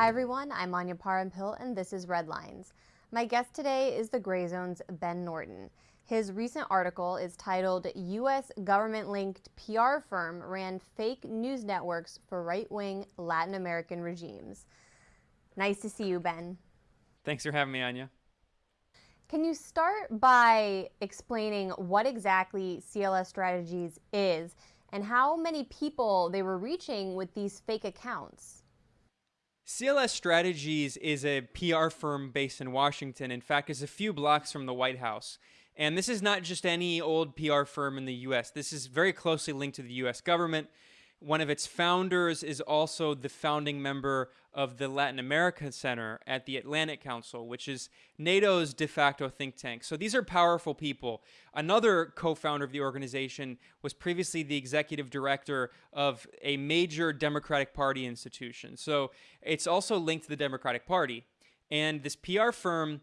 Hi everyone, I'm Anya Parampil and this is Red Lines. My guest today is the Grayzone's Ben Norton. His recent article is titled U.S. government-linked PR firm ran fake news networks for right-wing Latin American regimes. Nice to see you, Ben. Thanks for having me, Anya. Can you start by explaining what exactly CLS Strategies is and how many people they were reaching with these fake accounts? CLS Strategies is a PR firm based in Washington. In fact, it's a few blocks from the White House. And this is not just any old PR firm in the US. This is very closely linked to the US government. One of its founders is also the founding member of the Latin America Center at the Atlantic Council, which is NATO's de facto think tank. So these are powerful people. Another co founder of the organization was previously the executive director of a major Democratic Party institution. So it's also linked to the Democratic Party. And this PR firm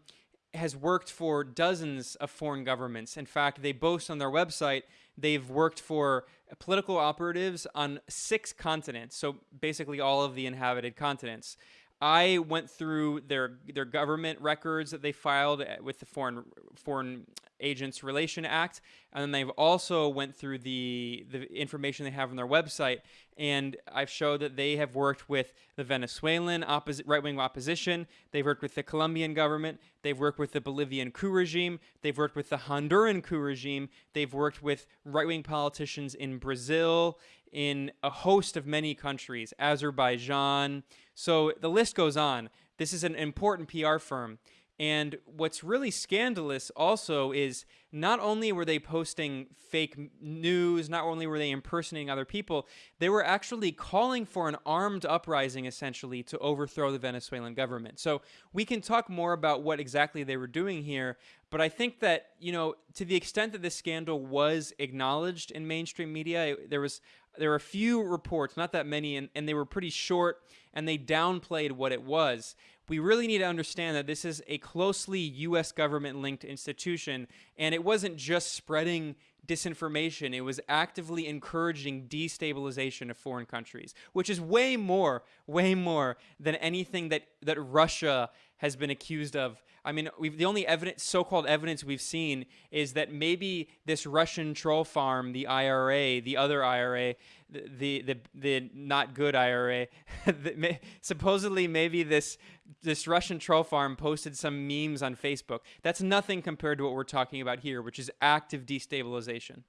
has worked for dozens of foreign governments. In fact, they boast on their website they've worked for political operatives on six continents, so basically all of the inhabited continents. I went through their their government records that they filed eh, with the Foreign Foreign Agents Relation Act, and then they've also went through the the information they have on their website, and I've showed that they have worked with the Venezuelan opposi- right wing opposition, they've worked with the Colombian government, they've worked with the Bolivian coup regime, they've worked with the Honduran coup regime, they've worked with right wing politicians in Brazil, in a host of many countries, Azerbaijan. So the list goes on. This is an important PR firm. And what's really scandalous also is not only were they posting fake news, not only were they impersonating other people, they were actually calling for an armed uprising essentially to overthrow the Venezuelan government. So we can talk more about what exactly they were doing here, but I think that, you know, to the extent that this scandal was acknowledged in mainstream media, there was there were a few reports, not that many, and, and they were pretty short and they downplayed what it was. We really need to understand that this is a closely U.S. government linked institution, and it wasn't just spreading disinformation, it was actively encouraging destabilization of foreign countries, which is way more, way more than anything that, that Russia has been accused of. I mean, the only evidence, so-called evidence we've seen is that maybe this Russian troll farm, the IRA, the other IRA, the the the, not good IRA, supposedly maybe this this Russian troll farm posted some memes on Facebook. That's nothing compared to what we're talking about here, which is active destabilization.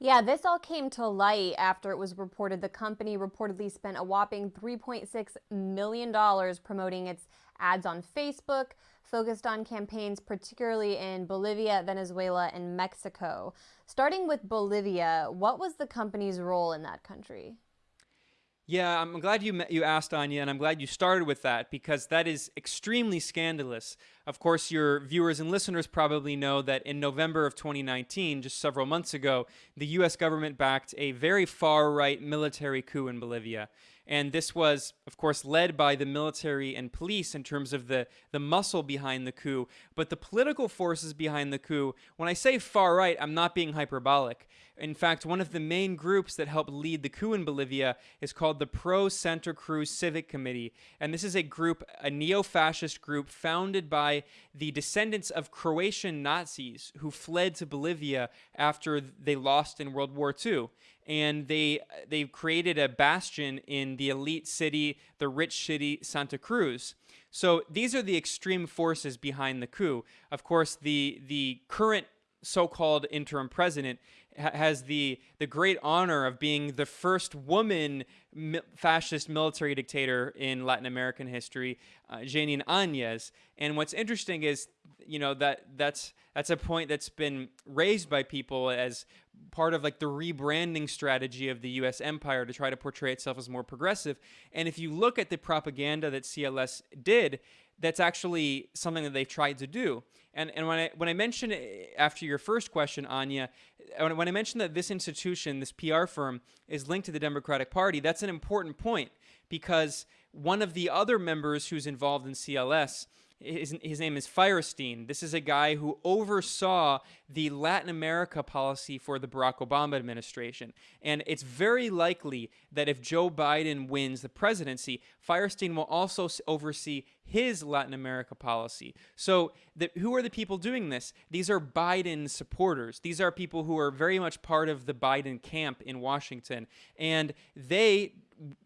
Yeah, this all came to light after it was reported the company reportedly spent a whopping $3.6 million promoting its ads on Facebook, focused on campaigns particularly in Bolivia, Venezuela, and Mexico. Starting with Bolivia, what was the company's role in that country? Yeah, I'm glad you you asked Anya, and I'm glad you started with that because that is extremely scandalous. Of course, your viewers and listeners probably know that in November of 2019, just several months ago, the U.S. government backed a very far right military coup in Bolivia. And this was, of course, led by the military and police in terms of the, the muscle behind the coup. But the political forces behind the coup, when I say far right, I'm not being hyperbolic. In fact, one of the main groups that helped lead the coup in Bolivia is called the Pro Santa Cruz Civic Committee. And this is a group, a neo fascist group founded by the descendants of Croatian Nazis who fled to Bolivia after they lost in World War II and they they created a bastion in the elite city, the rich city Santa Cruz. So these are the extreme forces behind the coup. Of course, the the current so-called interim president has the the great honor of being the first woman mi fascist military dictator in Latin American history, uh, Jeanine Áñez. And what's interesting is, you know, that that's that's a point that's been raised by people as part of like the rebranding strategy of the US empire to try to portray itself as more progressive. And if you look at the propaganda that CLS did, that's actually something that they've tried to do. And and when I when I mentioned eh, after your first question, Anya, eh, when I mentioned that this institution, this PR firm, is linked to the Democratic Party, that's an important point because one of the other members who's involved in CLS his, his name is Feierstein. This is a guy who oversaw the Latin America policy for the Barack Obama administration. And it's very likely that if Joe Biden wins the presidency, Feierstein will also oversee his Latin America policy. So, the, who are the people doing this? These are Biden supporters. These are people who are very much part of the Biden camp in Washington. And they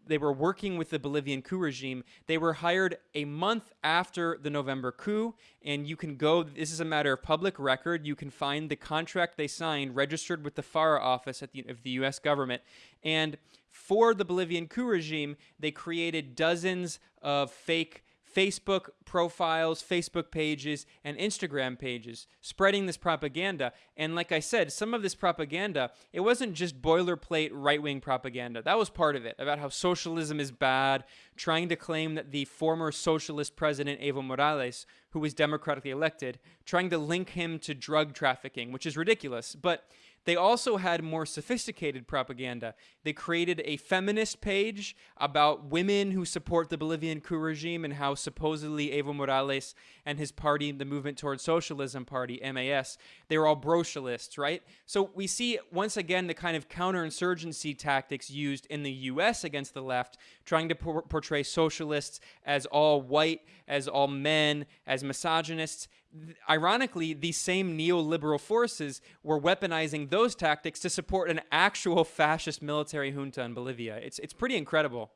they were working with the Bolivian coup regime. They were hired a month after the November coup, and you can go. This is a matter of public record. You can find the contract they signed, registered with the FARA office at the, of the U.S. government, and for the Bolivian coup regime, they created dozens of fake Facebook profiles, Facebook pages, and Instagram pages spreading this propaganda. And like I said, some of this propaganda, it wasn't just boilerplate right wing propaganda. That was part of it about how socialism is bad, trying to claim that the former socialist president, Evo Morales, who was democratically elected, trying to link him to drug trafficking, which is ridiculous. But they also had more sophisticated propaganda. They created a feminist page about women who support the Bolivian coup regime and how supposedly Evo Morales and his party, the Movement Towards Socialism Party, MAS, they were all brocialists, right? So we see once again the kind of counterinsurgency tactics used in the US against the left, trying to por- portray socialists as all white, as all men, as misogynists ironically, these same neoliberal forces were weaponizing those tactics to support an actual fascist military junta in Bolivia. It's, it's pretty incredible.